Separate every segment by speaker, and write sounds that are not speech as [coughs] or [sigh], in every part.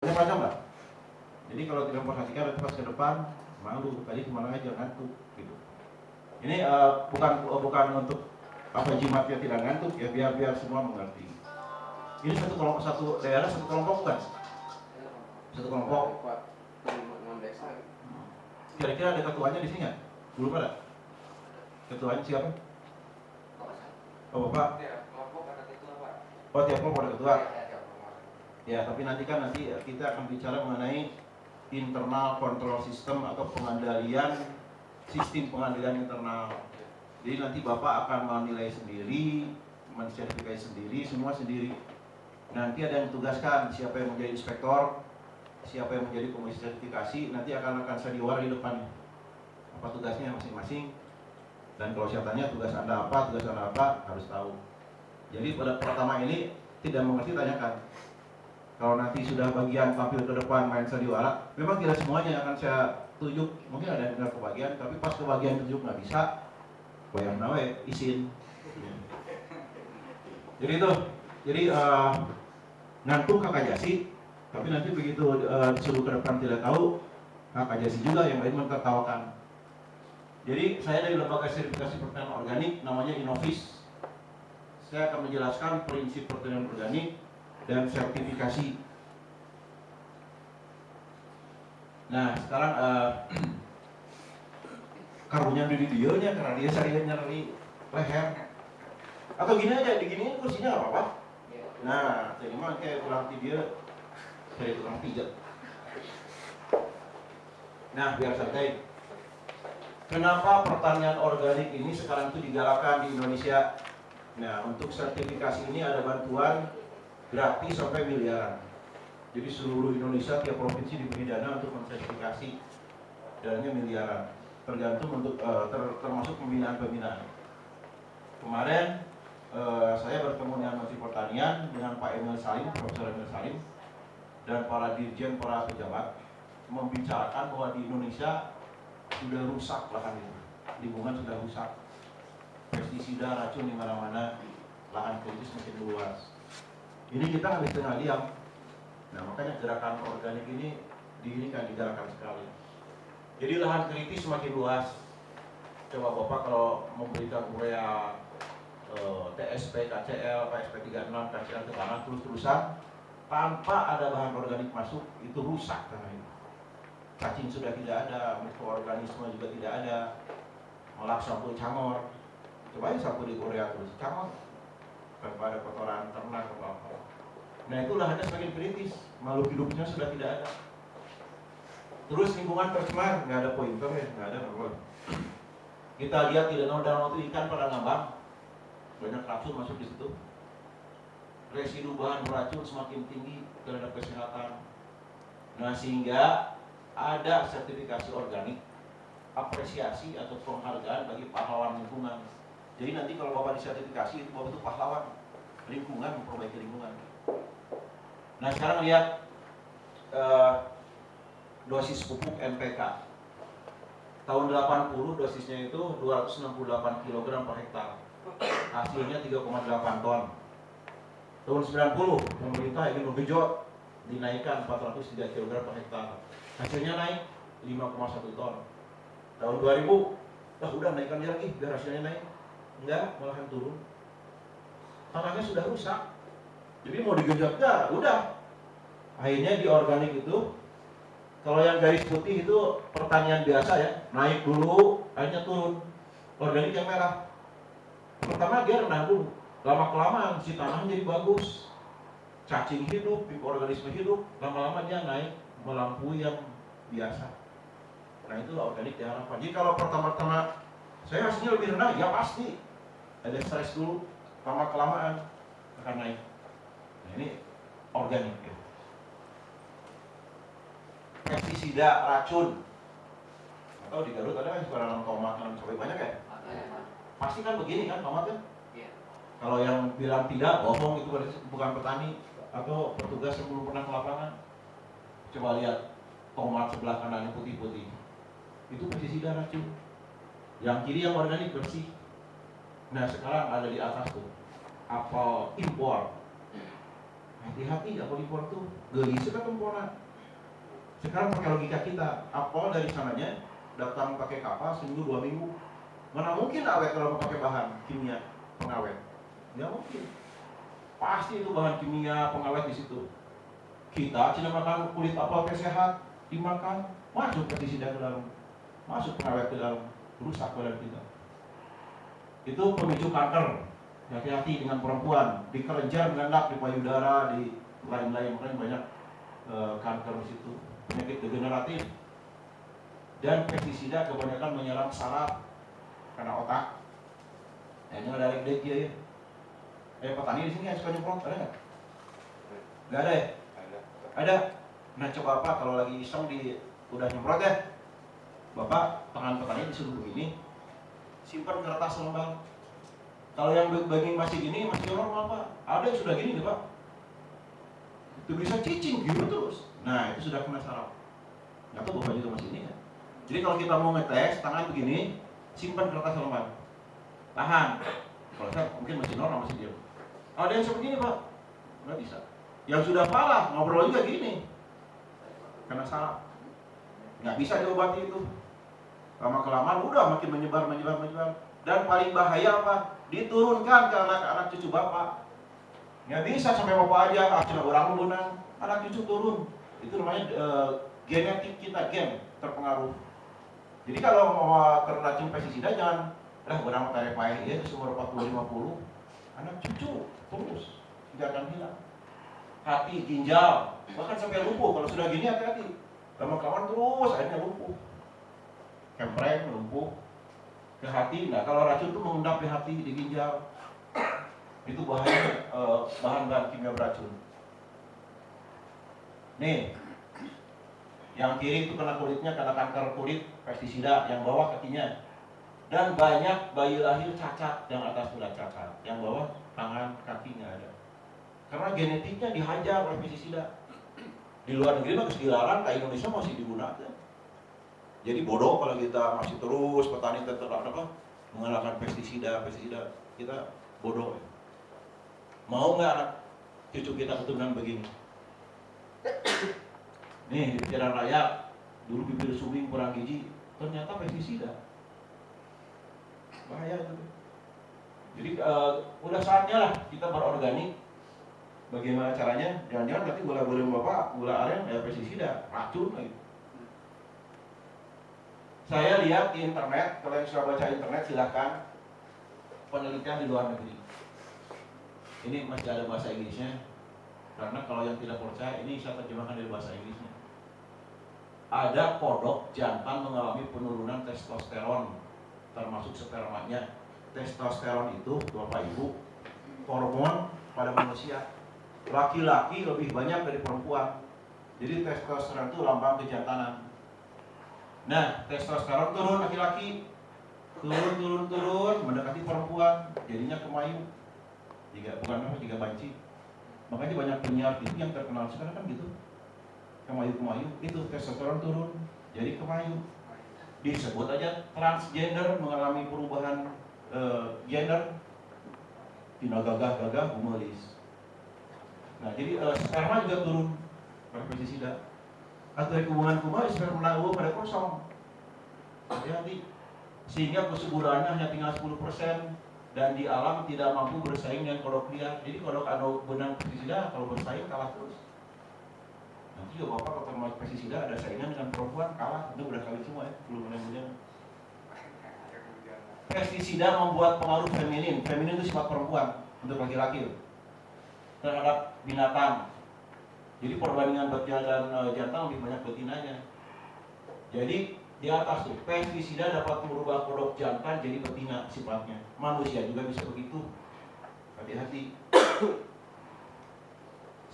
Speaker 1: banyak macam lah jadi kalau tidak memperhatikan nanti pas ke depan malu tadi ke mana aja ngantuk gitu. Ini uh, bukan uh, bukan untuk apa jimatnya tidak ngantuk ya biar biar semua mengerti. Ini satu kelompok satu daerah satu kelompok bukan? Satu kelompok. Kira-kira ada ketuanya di sini nggak? Belum ada? Ketuanya siapa? Oh bapak. Oh tiap kelompok ada ketua ya tapi nanti kan nanti kita akan bicara mengenai internal control system atau pengendalian sistem pengendalian internal. Jadi nanti bapak akan menilai sendiri mensertifikasi sendiri semua sendiri. Nanti ada yang tugaskan siapa yang menjadi inspektor siapa yang menjadi komisi sertifikasi nanti akan akan saya di depan apa tugasnya masing-masing. Dan kalau saya tanya tugas anda apa tugas anda apa harus tahu. Jadi pada pertama ini tidak mengerti tanyakan kalau nanti sudah bagian tampil ke depan main sandiwara memang tidak semuanya akan saya tunjuk mungkin ada yang tidak kebagian tapi pas kebagian tunjuk nggak bisa bayang nawe izin jadi itu jadi uh, ngantuk kakak jasi tapi nanti begitu uh, disuruh ke depan tidak tahu, kakak Jasi juga yang lain mentertawakan. Jadi saya dari lembaga sertifikasi pertanian organik namanya Inovis. Saya akan menjelaskan prinsip pertanian organik dan sertifikasi. Nah sekarang uh, karunya di dia nya karena dia sering nyari leher. Atau gini aja, digini kursinya apa-apa. Nah, jadi mah kayak kurang dia dari tukang pijat. Nah, biar santai. Kenapa pertanian organik ini sekarang itu digalakkan di Indonesia? Nah, untuk sertifikasi ini ada bantuan gratis sampai miliaran. Jadi seluruh Indonesia tiap provinsi diberi dana untuk mensertifikasi dananya miliaran. Tergantung untuk uh, ter, termasuk pembinaan-pembinaan. Kemarin uh, saya bertemu dengan Menteri Pertanian dengan Pak Emil Salim, Profesor Emil Salim, dan para dirjen, para pejabat membicarakan bahwa di Indonesia sudah rusak lahan itu, lingkungan sudah rusak, pestisida, racun di mana-mana, lahan kritis makin luas. Ini kita nggak bisa tengah diam. Nah makanya gerakan organik ini diirikan digerakan sekali. Jadi lahan kritis semakin luas. Coba Bapak kalau memberikan urea eh, TSP, KCL, KSP 36, KCL ke tanah terus-terusan, tanpa ada bahan organik masuk itu rusak tanah itu cacing sudah tidak ada mikroorganisme juga tidak ada malah sapu camor coba ya sapu di Korea terus camor tanpa ada kotoran ternak atau apa. Nah itulah ada semakin kritis. Makhluk hidupnya sudah tidak ada. Terus lingkungan tercemar nggak ada pointer ya nggak ada apa kita lihat di danau-danau itu ikan pada ngambang. Banyak racun masuk di situ. Residu bahan beracun semakin tinggi terhadap kesehatan. Nah sehingga ada sertifikasi organik, apresiasi atau penghargaan bagi pahlawan lingkungan. Jadi nanti kalau Bapak disertifikasi itu Bapak itu pahlawan lingkungan, memperbaiki lingkungan. Nah sekarang lihat uh, dosis pupuk NPK. Tahun 80 dosisnya itu 268 kg per hektar. Hasilnya 3,8 ton tahun 90 pemerintah ingin menggenjot dinaikkan 403 kg per hektar hasilnya naik 5,1 ton tahun 2000 lah udah naikkan lagi biar hasilnya naik enggak malahan turun. Tanahnya sudah rusak. Jadi mau digenjot? Enggak udah. Akhirnya di organik itu kalau yang garis putih itu pertanian biasa ya naik dulu akhirnya turun. Organik yang merah. Pertama dia rendah dulu. Lama kelamaan si tanah jadi bagus. Cacing hidup mikroorganisme hidup. Lama-lama dia naik melampaui yang biasa. Nah itulah organik diharapkan jadi kalau pertama-tama saya hasilnya lebih rendah ya pasti ada stres dulu lama kelamaan akan naik nah ini organik ya. pestisida racun atau di Garut ada kan suka nanam tomat nanam cabai banyak ya pasti kan begini kan tomat kan kalau yang bilang tidak, bohong itu bukan petani atau petugas yang belum pernah ke lapangan. Coba lihat tomat sebelah kanan putih-putih. Itu pestisida racun. Yang kiri yang organik bersih. Nah sekarang ada di atas tuh apel impor. hati-hati aku impor tuh geli kan temporan sekarang pakai logika kita apel dari sananya datang pakai kapal seminggu dua minggu. Mana mungkin awet kalau pakai bahan kimia pengawet? Nggak mungkin. Pasti itu bahan kimia pengawet di situ. Kita cina makan kulit apel sehat dimakan masuk pestisida ke dalam masuk pengawet ke dalam rusak badan kita itu pemicu kanker. Hati-hati dengan perempuan. Di kelenjar mengendap di payudara di lain-lain. Makanya banyak e, kanker di situ. Penyakit degeneratif. Dan pestisida kebanyakan menyerang saraf karena otak. Nah, ini ada dek ya eh petani di sini yang suka nyemprot ada nggak? Nggak ada ya? Ada. Ada? Nah coba apa kalau lagi iseng di udah nyemprot ya? Bapak tangan petani disuruh begini simpan kertas lembar kalau yang daging masih gini masih normal pak ada yang sudah gini pak itu bisa cicing gitu terus Nah itu sudah kena saraf. Nggak tahu bapak juga masih ini ya. Jadi kalau kita mau ngetes tangan begini, simpan kertas lembar. Tahan. Kalau saya mungkin masih normal masih diam. Ada yang seperti ini pak, nggak bisa. Yang sudah parah ngobrol juga gini, karena saraf. Nggak bisa diobati itu. Lama kelamaan udah makin menyebar, menyebar, menyebar. Dan paling bahaya apa? Diturunkan ke anak-anak cucu bapak. Nggak bisa sampai bapak aja, cina orang menang, anak cucu turun. Itu namanya uh, genetik kita gen terpengaruh. Jadi kalau mau terracun pestisida jangan lah berapa tarik pahit ya umur 40 50 anak cucu terus tidak akan hilang. Hati ginjal bahkan sampai lumpuh. Kalau sudah gini hati-hati. Lama-kelamaan terus akhirnya lumpuh kempreng lumpuh ke hati nah kalau racun itu mengendap di hati di ginjal itu bahaya eh, bahan-bahan kimia beracun Nih, yang kiri itu kena kulitnya kena kanker kulit pestisida, yang bawah kakinya. Dan banyak bayi lahir cacat, yang atas sudah cacat, yang bawah tangan kakinya ada. Karena genetiknya dihajar oleh pestisida. Di luar negeri masih dilarang, ke Indonesia masih digunakan. Jadi bodoh kalau kita masih terus petani tetap apa mengalahkan pestisida, pestisida kita bodoh. Mau nggak anak cucu kita keturunan begini? Nih, pikiran rakyat, dulu bibir suwing kurang gizi, ternyata pestisida. Bahaya itu. Jadi uh, udah saatnya lah kita berorganik. Bagaimana caranya? Jangan-jangan nanti gula-gula bapak, gula aren, ya pestisida, racun lagi. Saya lihat di internet, kalau yang sudah baca internet silahkan penelitian di luar negeri. Ini masih ada bahasa Inggrisnya, karena kalau yang tidak percaya, ini saya terjemahkan dari bahasa Inggrisnya. Ada kodok jantan mengalami penurunan testosteron, termasuk spermanya. Testosteron itu, Bapak Ibu, hormon pada manusia. Laki-laki lebih banyak dari perempuan. Jadi testosteron itu lambang kejantanan. Nah, testosteron turun laki-laki, turun turun turun mendekati perempuan, jadinya kemayu. Jika bukan apa, jika banci. Makanya banyak penyiar itu yang terkenal sekarang kan gitu. Kemayu-kemayu itu testosteron turun jadi kemayu. Disebut aja transgender mengalami perubahan uh, gender. Tina gagah-gagah gumelis nah jadi uh, sperma juga turun. Pada pestisida atau hubungan kumaha sperma pada kosong hati-hati sehingga kesuburannya hanya tinggal 10% dan di alam tidak mampu bersaing dengan kodok liar. Jadi kodok anu benang pestisida kalau bersaing kalah terus. Nanti juga bapak kalau termasuk pestisida ada saingan dengan perempuan kalah itu udah kali semua ya belum ada yang Pestisida membuat pengaruh feminin. Feminin itu sifat perempuan untuk laki-laki terhadap binatang. Jadi perbandingan betina dan uh, jantan lebih banyak betinanya. Jadi di atas tuh pestisida dapat merubah kodok jantan jadi betina sifatnya. Manusia juga bisa begitu. Hati-hati. [coughs]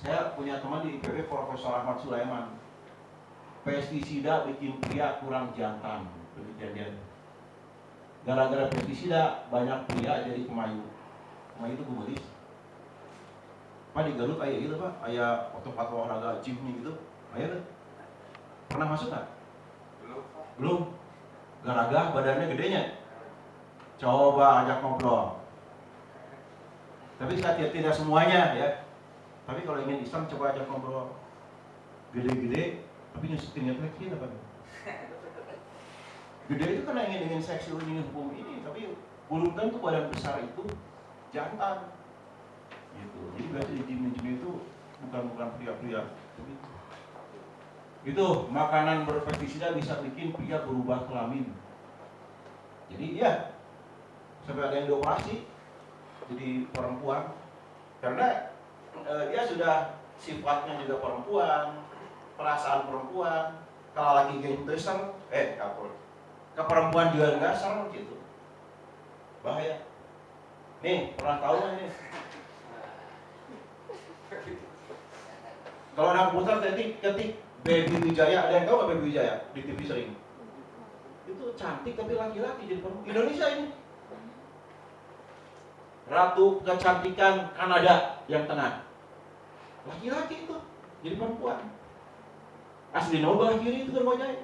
Speaker 1: Saya punya teman di IPB Profesor Ahmad Sulaiman. Pestisida bikin pria kurang jantan. Kejadian gara-gara pestisida banyak pria jadi kemayu kemayu itu gumelis Pak di Garut ayah gitu pak, ayah tempat olahraga gym gitu, ayah tuh pernah masuk nggak? Belum. Garaga badannya gedenya. Coba ajak ngobrol. Tapi saya tidak semuanya ya. Tapi kalau ingin Islam coba aja ngobrol gede-gede, tapi nyusutinnya lagi apa? Gede itu karena ingin ingin seksual ingin hukum ini, tapi belum tentu badan besar itu jantan. Gitu. Jadi berarti di jin itu bukan bukan pria-pria. Itu makanan berpestisida bisa bikin pria berubah kelamin. Jadi ya sampai ada yang dioperasi jadi perempuan karena uh, dia sudah sifatnya juga perempuan, perasaan perempuan. Kalau lagi gentesan, eh kapur, ke perempuan juga enggak serem gitu. Bahaya. Nih, pernah tahu nggak ini? Kalau anak putar ketik ketik Baby Wijaya, ada yang tahu nggak Baby Wijaya di TV sering? Itu cantik tapi laki-laki jadi perempuan. Indonesia ini. Ratu kecantikan Kanada yang tengah laki-laki itu jadi perempuan asli Nobel kiri itu semuanya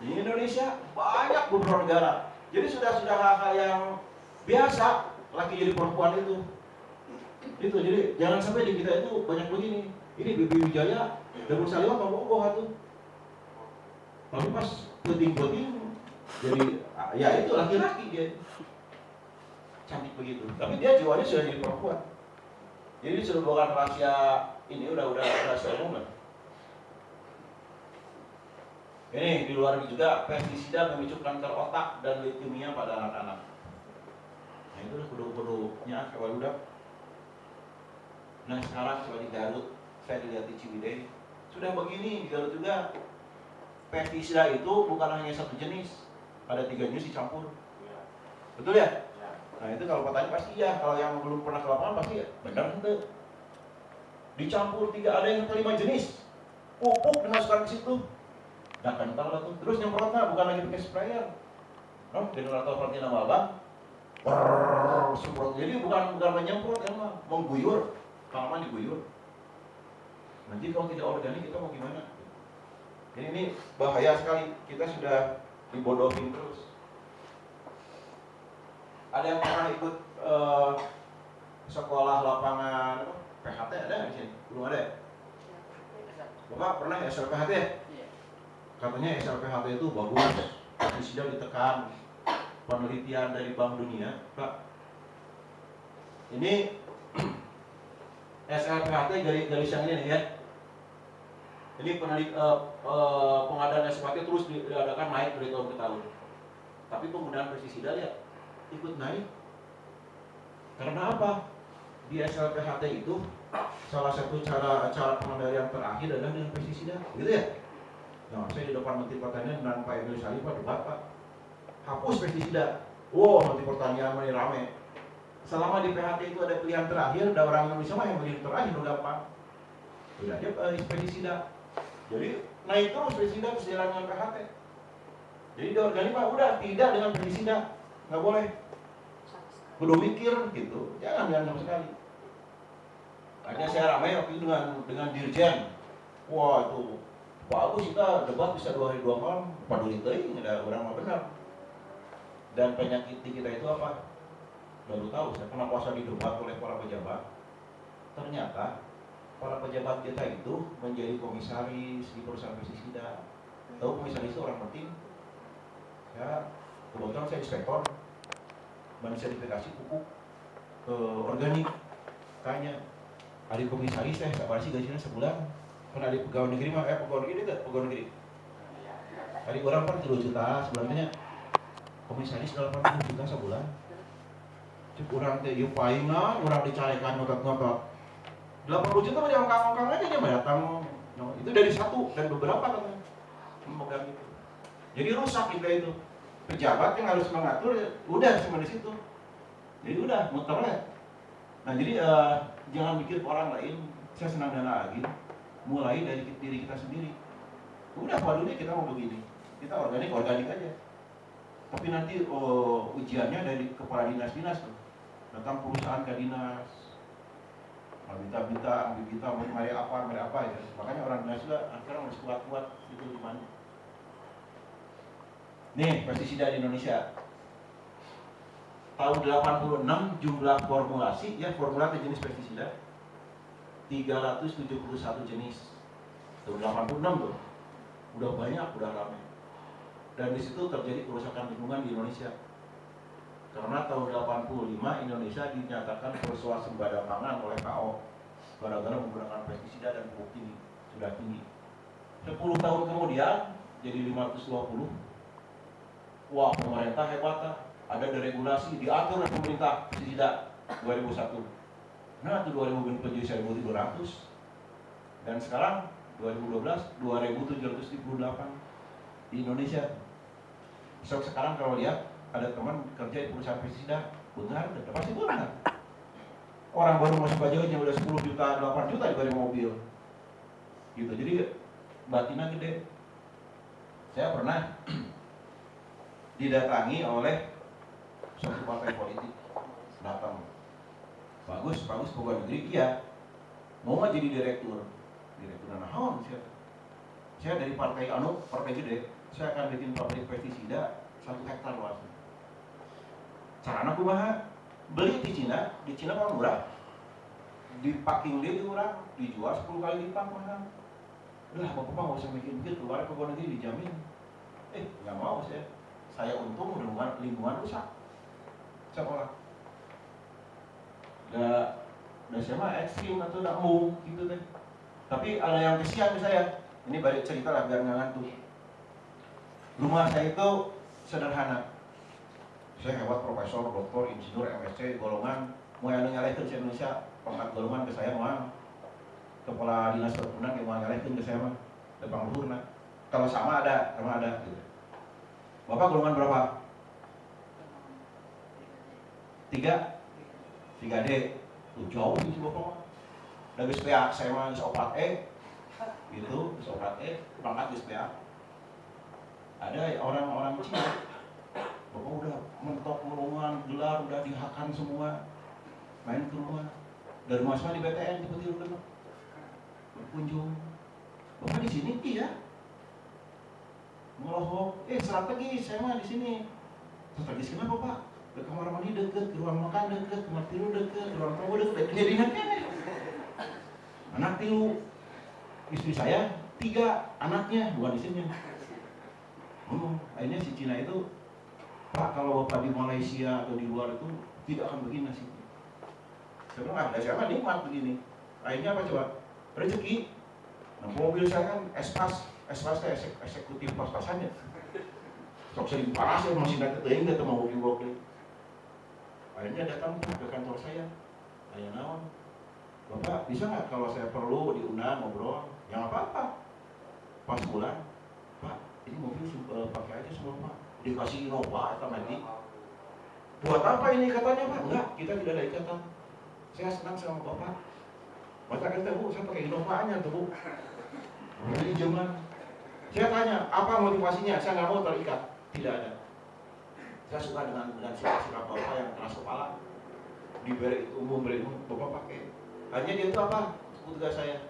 Speaker 1: di Indonesia banyak beberapa negara jadi sudah sudah hal-hal yang biasa laki jadi perempuan itu itu jadi jangan sampai di kita itu banyak begini ini Bibi Wijaya dan Salimah mau bohong itu tapi pas penting-penting jadi ya itu laki-laki dia cantik begitu tapi dia jiwanya sudah jadi perempuan jadi sudah rahasia ini udah udah rahasia umum. Ini di luar juga pestisida memicu kanker otak dan leukemia pada anak-anak. Nah itu udah kudu-kudunya kawan udah. Nah sekarang coba di Garut, saya dilihat di Ciwidey, sudah begini di Garut juga pestisida itu bukan hanya satu jenis, ada tiga jenis dicampur. Betul ya? Nah itu kalau petani pasti ya, kalau yang belum pernah ke lapangan pasti ya, benar itu. Dicampur tiga, ada yang kelima jenis. Pupuk dimasukkan ke situ. Nah kental lah tuh. Terus nyemprotnya bukan lagi pakai sprayer. No, dengar atau perhatian nama abang. Brrrr, semprot. Jadi bukan bukan menyemprot ya mah, mengguyur. Tanaman diguyur. Nanti kalau tidak organik kita mau gimana? Jadi ini bahaya sekali. Kita sudah dibodohin terus ada yang pernah ikut uh, sekolah lapangan PHT ada di sini? Belum ada ya? Bapak pernah ya SLPHT ya? Iya. Katanya SLPHT itu bagus, sudah ditekan penelitian dari Bank Dunia, Pak. Ini SLPHT garis garis yang ini nih ya. Ini penelit, uh, uh, pengadaan SLPHT terus diadakan naik dari tahun ke tahun. Tapi penggunaan pestisida ya ikut naik. Karena apa? Di SLPHT itu salah satu cara cara pengendalian terakhir adalah dengan pestisida, gitu ya? Nah, saya di depan Menteri Pertanian dan Pak Emil Salih, Pak debat Pak, hapus pestisida. Wow, Menteri Pertanian mulai rame. Selama di PHT itu ada pilihan terakhir, ada orang Indonesia mah yang pilihan terakhir udah gampang. Udah aja uh, pestisida. Jadi naik terus pestisida sejalan dengan PHT. Jadi di organik mah udah tidak dengan pestisida, nggak boleh. Perlu mikir gitu jangan jangan sama sekali. Akhirnya saya ramai waktu itu dengan dengan dirjen. Wah itu bagus kita debat bisa dua hari dua malam. Peduli teuing ada orang mah benar. Dan penyakit kita itu apa baru tahu saya pernah puasa di debat oleh para pejabat. Ternyata para pejabat kita itu menjadi komisaris di perusahaan pestisida tahu komisaris itu orang penting? Ya kebetulan saya inspektor sertifikasi pupuk uh, organik. Tanya hari komisaris saya tak sih gajinya sebulan? Pernah di pegawai negeri mah eh pegawai negeri tidak pegawai negeri? Hari orang kan 3 juta sebenarnya komisaris 80 juta sebulan cuk orang teh yuk paingan orang dicarikan ngotot-ngotot. 80 juta mah dia ongkang-ongkang aja dia datang. No, itu dari satu dan beberapa kan memegang itu. Jadi rusak kita itu. Pejabat yang harus mengatur udah cuma di situ. Jadi udah muter lah. Nah jadi uh, jangan mikir orang lain saya senang dana lagi. Mulai dari diri kita sendiri. Udah waduhnya kita mau begini. Kita organik organik aja. Tapi nanti uh, ujiannya dari kepala dinas-dinas tuh datang perusahaan ke dinas minta-minta, ambil kita, mari apa, mari apa ya. Makanya orang dinas juga sekarang harus kuat-kuat itu gimana. Nih, pestisida di Indonesia. Tahun 86 jumlah formulasi, ya formulasi jenis pestisida, 371 jenis. Tahun 86 tuh. Udah banyak, udah ramai. Dan di situ terjadi kerusakan lingkungan di Indonesia. Karena tahun 85 Indonesia dinyatakan bersuasembada pangan oleh KO gara-gara menggunakan pestisida dan pupuk tinggi sudah tinggi. 10 tahun kemudian jadi 520. Wah pemerintah hebat ada deregulasi diatur oleh pemerintah pestisida 2001. Nah itu 2000 menjadi 1200 dan sekarang 2012 2738 di Indonesia. So, sekarang kalau lihat ada teman kerja di perusahaan pestisida benar dan pasti benar orang baru masuk pajaknya udah 10 juta 8 juta diberi mobil. Gitu jadi batinnya gede. Saya pernah [clears throat] didatangi oleh suatu partai politik. Datang. Bagus bagus pegawai negeri iya mau nggak jadi direktur? Direktur naon saya saya dari partai anu partai gede. Saya akan bikin pabrik pestisida satu hektar luasnya Caranya kumaha? Beli di Cina, di Cina kan murah. Di packing dia murah, dijual 10 kali lipat mahal. Udah, bapak nggak usah mikir-mikir, keluar ke luar negeri dijamin. Eh, nggak mau saya. Saya untung lingkungan, lingkungan rusak. Sekolah. Udah saya mah ekstrim atau tidak mau gitu deh. Tapi ada yang kesian ke saya. Ini balik cerita lah biar nggak ngantuk. Rumah saya itu sederhana saya hebat profesor, doktor, insinyur, MSc, golongan mau yang nyalehkan ke Indonesia pangkat golongan ke saya mah. Kepala dinas perkebunan yang mau nyalehkan ke saya mah depan luhur nah. kalau sama ada sama ada gitu. bapak golongan berapa? Tiga? Tiga D. Tuh jauh sih bapak dari SPA saya mah sopat E. Gitu sopat E pangkat SPA ada orang-orang Cina Bapak udah mentok melungan, gelar, udah dihakan semua. Main ke rumah. Dari rumah di BTN, tiba-tiba udah berkunjung. Bapak di sini iya. Ngelohok, eh strategi saya mah di sini. Strategi kenapa Pak? Ke kamar mandi deket, ke ruang makan deket, kamar tidur deket, ke ruang tamu deket, jadi ingat Anak tilu, istri saya tiga anaknya bukan sini. Hmm, akhirnya si Cina itu Pak kalau Bapak di Malaysia atau di luar itu tidak akan begini nasibnya. Saya bilang, ada siapa nikmat begini. Akhirnya apa coba? Rezeki. Nah, mobil saya kan espas, espas saya eksekutif pas-pasannya. Sok sering panas ya masih datang teuing datang mau mobil mobil. Akhirnya datang ke kantor saya. Tanya naon. Bapak bisa nggak kalau saya perlu diundang ngobrol? Yang apa-apa. Pas pulang, Pak, ini mobil uh, pakai aja semua Pak dikasih Innova atau nanti buat apa ini katanya pak? Enggak kita tidak ada ikatan. Saya senang sama bapak. Bapak kata bu saya pakai Innovanya tuh bu. Jadi zaman. Saya tanya apa motivasinya? Saya nggak mau terikat. Tidak ada. Saya suka dengan dengan sikap bapak yang keras kepala. Diberi umum beri bapak pakai. Hanya dia itu apa? Tugas saya.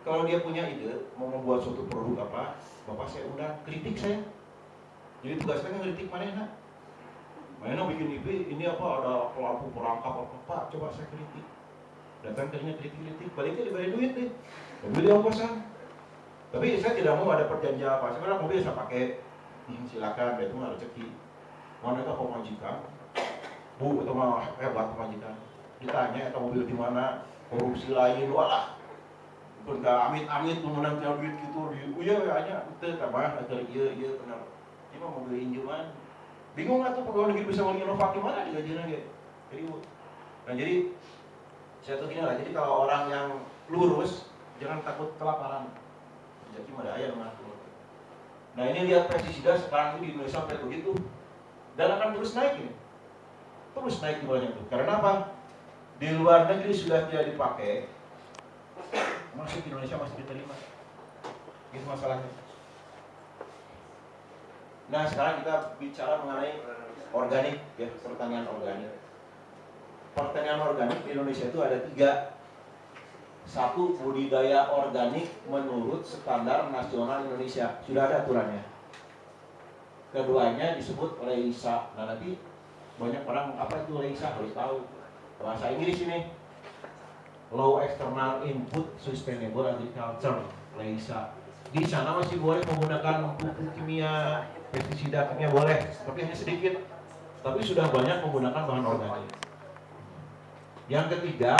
Speaker 1: Kalau dia punya ide mau membuat suatu produk apa bapak saya undang kritik saya jadi tugas saya ngeritik mana nak? Mana bikin IP? Ini apa ada pelaku perangkap apa? Pak coba saya kritik. Datang tadinya kritik-kritik. Baliknya diberi duit deh mobil yang kosan tapi saya tidak mau ada perjanjian apa. Sekarang mobil saya pakai. Hmm, silakan itu mah rezeki. Mana itu pemajikan bu itu mah hebat pemajikan ditanya itu mobil di mana? Korupsi lain. Walah. Benda amit-amit mengenang duit gitu. Oh iya aja itu tambah atau iya iya benar ini mah mobil injuman bingung nggak tuh pegawai negeri bisa mana di gajian gitu jadi nah jadi saya tuh gini lah jadi kalau orang yang lurus jangan takut kelaparan. Jadi ada ayam mah nah ini lihat pestisida sekarang ini di Indonesia sampai begitu. Dan akan terus naik ini. Terus naik jumlahnya tuh. Karena apa? Di luar negeri sudah tidak dipakai masuk Indonesia masih diterima. Itu masalahnya Nah sekarang kita bicara mengenai organik ya pertanian organik. Pertanian organik di Indonesia itu ada tiga. Satu budidaya organik menurut standar nasional Indonesia sudah ada aturannya. Keduanya disebut Leisa. Nah nanti banyak orang apa itu Leisa harus tahu bahasa Inggris ini. Low External Input Sustainable Agriculture (LEISA). Di sana masih boleh menggunakan pupuk kimia, pestisida kimia boleh, tapi hanya sedikit. Tapi sudah banyak menggunakan bahan organik. Yang ketiga,